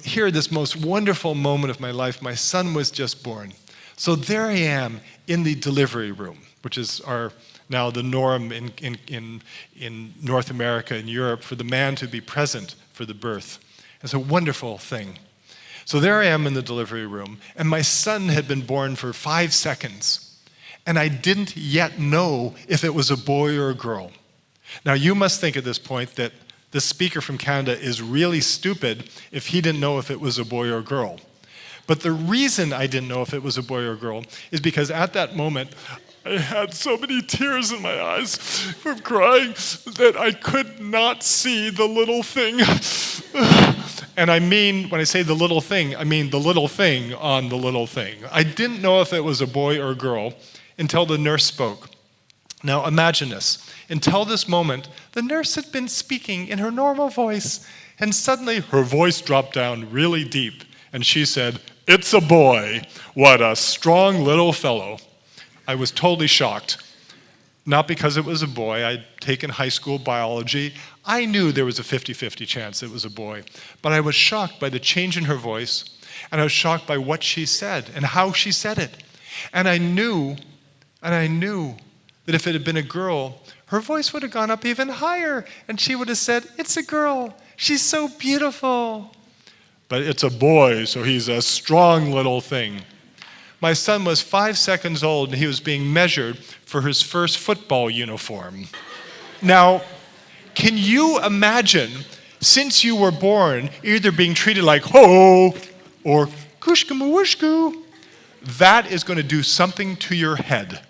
here, this most wonderful moment of my life, my son was just born. So there I am in the delivery room, which is our now the norm in, in, in, in North America and Europe for the man to be present for the birth. It's a wonderful thing. So there I am in the delivery room, and my son had been born for five seconds, and I didn't yet know if it was a boy or a girl. Now, you must think at this point that the speaker from Canada is really stupid if he didn't know if it was a boy or girl. But the reason I didn't know if it was a boy or girl is because at that moment, I had so many tears in my eyes from crying that I could not see the little thing. and I mean, when I say the little thing, I mean the little thing on the little thing. I didn't know if it was a boy or a girl until the nurse spoke. Now imagine this. Until this moment, the nurse had been speaking in her normal voice, and suddenly her voice dropped down really deep, and she said, It's a boy. What a strong little fellow. I was totally shocked. Not because it was a boy, I'd taken high school biology. I knew there was a 50 50 chance it was a boy. But I was shocked by the change in her voice, and I was shocked by what she said and how she said it. And I knew, and I knew that if it had been a girl, her voice would have gone up even higher, and she would have said, It's a girl. She's so beautiful. But it's a boy, so he's a strong little thing. My son was five seconds old and he was being measured for his first football uniform. Now, can you imagine, since you were born, either being treated like ho or kushka That is going to do something to your head.